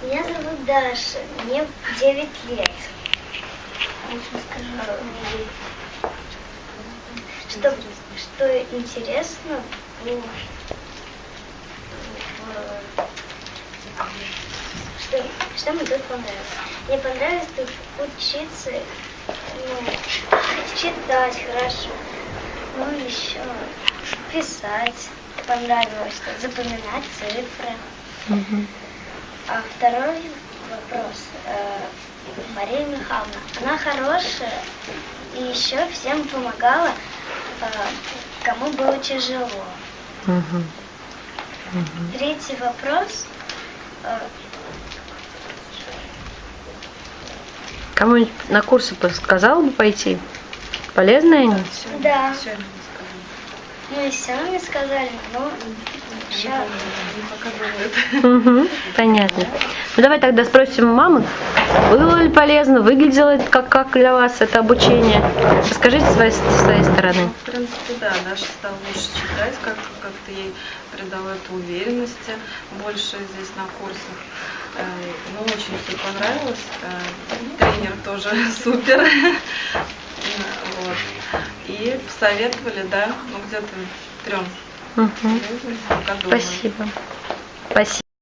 Меня зовут Даша, мне 9 лет. Что, что интересно, ну, что, что мне тут понравилось? Мне понравилось тут учиться, ну, читать хорошо, ну, еще писать понравилось, запоминать цифры. Мгм. А второй вопрос. э, Мария Михайловна, она хорошая и еще всем помогала, э, кому было тяжело. Мгм. Третий вопрос. э, Кому-нибудь на курсы сказал бы пойти? Полезные они? Да. Мы все не сказали, но еще Мгм, Понятно. Ну давай тогда спросим у мамы, было ли полезно, выглядело это как, как для вас это обучение? Расскажите с своей, с своей стороны. В принципе, да, Даша стала лучше читать, как- как-то ей придало это уверенности больше здесь на курсах. Э, Ну, очень все понравилось. Э, Тренер тоже супер. И посоветовали, да, ну где-то трем. Думаю. Спасибо. Спасибо.